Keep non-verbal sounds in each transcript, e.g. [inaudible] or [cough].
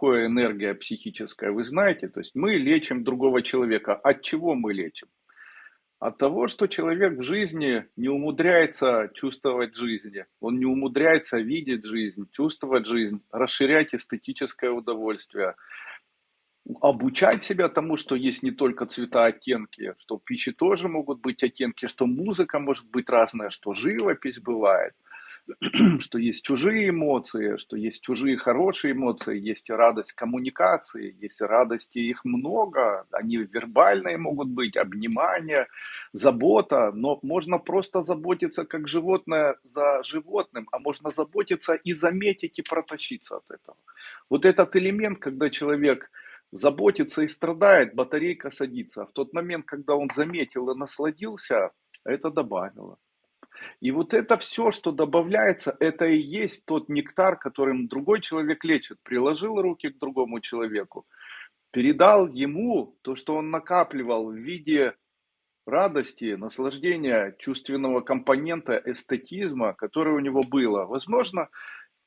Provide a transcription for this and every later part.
такое энергия психическая, вы знаете? То есть мы лечим другого человека. От чего мы лечим? От того, что человек в жизни не умудряется чувствовать жизнь, он не умудряется видеть жизнь, чувствовать жизнь, расширять эстетическое удовольствие, обучать себя тому, что есть не только цвета, оттенки, что в пище тоже могут быть оттенки, что музыка может быть разная, что живопись бывает – [clears throat] что есть чужие эмоции, что есть чужие хорошие эмоции, есть радость коммуникации, есть радости, их много, они вербальные могут быть, обнимание, забота, но можно просто заботиться как животное за животным, а можно заботиться и заметить и протащиться от этого. Вот этот элемент, когда человек заботится и страдает, батарейка садится. А в тот момент, когда он заметил и насладился, это добавило. И вот это все, что добавляется, это и есть тот нектар, которым другой человек лечит. Приложил руки к другому человеку, передал ему то, что он накапливал в виде радости, наслаждения, чувственного компонента, эстетизма, которое у него было. Возможно,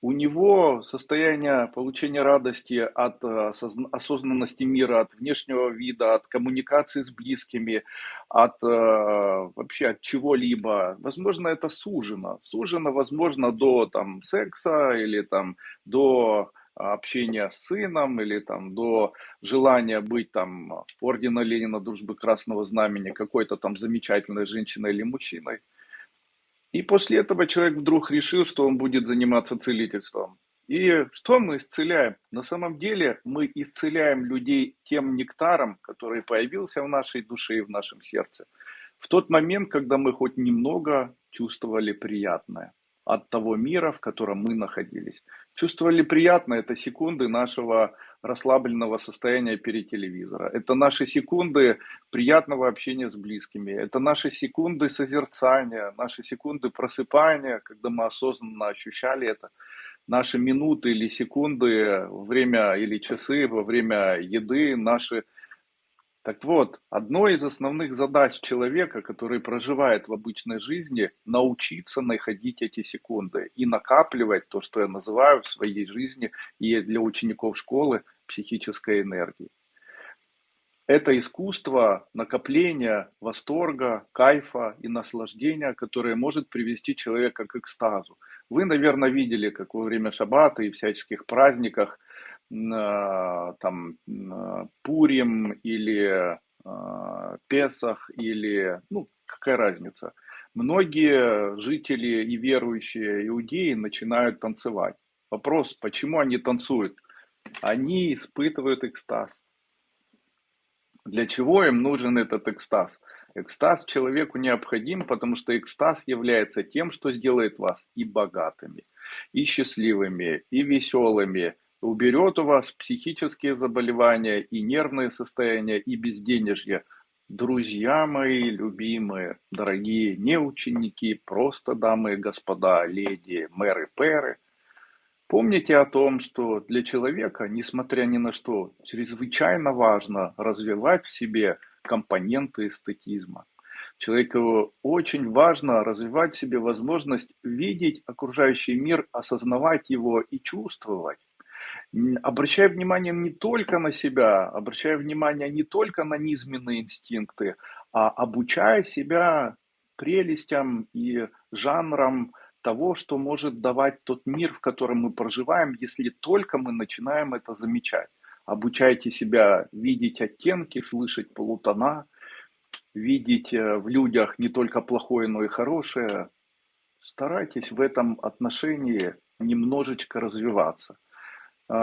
у него состояние получения радости от э, осознанности мира, от внешнего вида, от коммуникации с близкими, от э, вообще от чего-либо. Возможно, это сужено. Сужено, возможно, до там, секса или там, до общения с сыном или там до желания быть там ордена Ленина, дружбы Красного Знамени, какой-то там замечательной женщиной или мужчиной. И после этого человек вдруг решил, что он будет заниматься целительством. И что мы исцеляем? На самом деле мы исцеляем людей тем нектаром, который появился в нашей душе и в нашем сердце. В тот момент, когда мы хоть немного чувствовали приятное от того мира, в котором мы находились. Чувствовали приятно, это секунды нашего расслабленного состояния перед телевизором. Это наши секунды приятного общения с близкими. Это наши секунды созерцания, наши секунды просыпания, когда мы осознанно ощущали это. Наши минуты или секунды, время или часы во время еды, наши так вот, одной из основных задач человека, который проживает в обычной жизни, научиться находить эти секунды и накапливать то, что я называю в своей жизни и для учеников школы психической энергии. Это искусство накопления восторга, кайфа и наслаждения, которое может привести человека к экстазу. Вы, наверное, видели, как во время шаббата и всяческих праздниках – там Пурим или а, Песах или, ну, какая разница. Многие жители и верующие иудеи начинают танцевать. Вопрос, почему они танцуют? Они испытывают экстаз. Для чего им нужен этот экстаз? Экстаз человеку необходим, потому что экстаз является тем, что сделает вас и богатыми, и счастливыми, и веселыми, уберет у вас психические заболевания и нервные состояния и безденежье. Друзья мои любимые, дорогие не ученики, просто дамы и господа, леди, мэры, перы, помните о том, что для человека, несмотря ни на что, чрезвычайно важно развивать в себе компоненты эстетизма. Человеку очень важно развивать в себе возможность видеть окружающий мир, осознавать его и чувствовать обращая внимание не только на себя, обращая внимание не только на низменные инстинкты, а обучая себя прелестям и жанрам того, что может давать тот мир, в котором мы проживаем, если только мы начинаем это замечать. Обучайте себя видеть оттенки, слышать полутона, видеть э, в людях не только плохое, но и хорошее. Старайтесь в этом отношении немножечко развиваться –